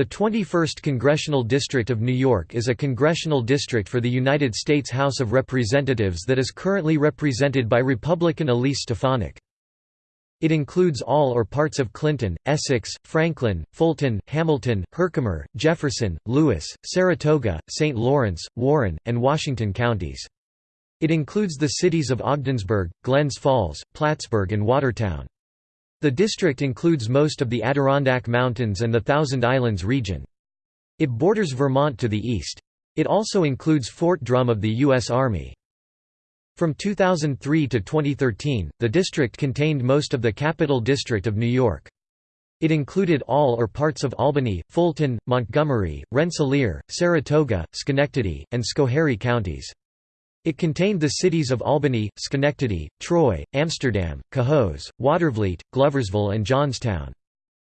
The 21st Congressional District of New York is a congressional district for the United States House of Representatives that is currently represented by Republican Elise Stefanik. It includes all or parts of Clinton, Essex, Franklin, Fulton, Hamilton, Herkimer, Jefferson, Lewis, Saratoga, St. Lawrence, Warren, and Washington counties. It includes the cities of Ogdensburg, Glens Falls, Plattsburgh and Watertown. The district includes most of the Adirondack Mountains and the Thousand Islands region. It borders Vermont to the east. It also includes Fort Drum of the U.S. Army. From 2003 to 2013, the district contained most of the Capital District of New York. It included all or parts of Albany, Fulton, Montgomery, Rensselaer, Saratoga, Schenectady, and Schoharie counties. It contained the cities of Albany, Schenectady, Troy, Amsterdam, Cohoes, Watervliet, Gloversville and Johnstown.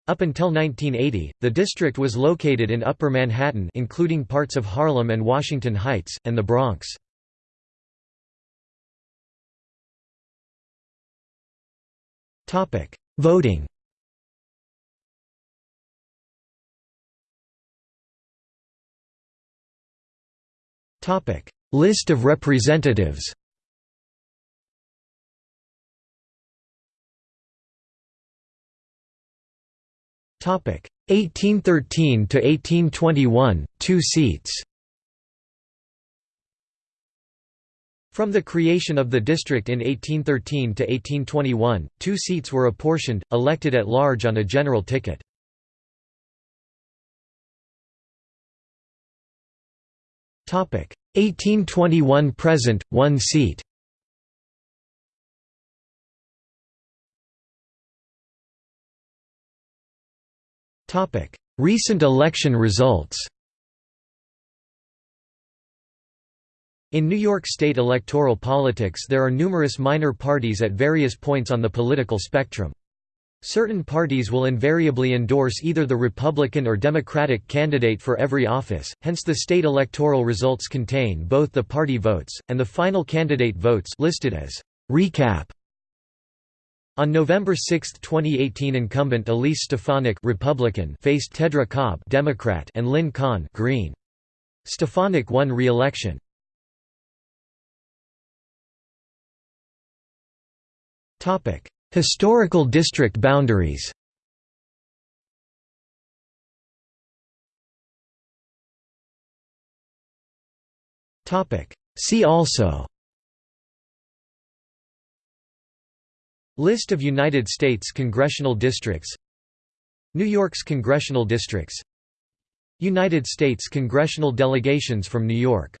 Up until 1980, the district was located in Upper Manhattan including parts of Harlem and Washington Heights, and the Bronx. Voting Topic List of representatives. Topic. 1813 to 1821 2 seats. From the creation of the district in 1813 to 1821, two seats were apportioned, elected at large on a general ticket. 1821 present, one seat. Topic: Recent election results In New York State electoral politics there are numerous minor parties at various points on the political spectrum. Certain parties will invariably endorse either the Republican or Democratic candidate for every office, hence the state electoral results contain both the party votes, and the final candidate votes listed as recap. On November 6, 2018 incumbent Elise Stefanik Republican faced Tedra Cobb Democrat and Lynn Kahn Green. Stefanik won re-election. Topic Historical district boundaries. See also. List of United States congressional districts. New York's congressional districts. United States congressional delegations from New York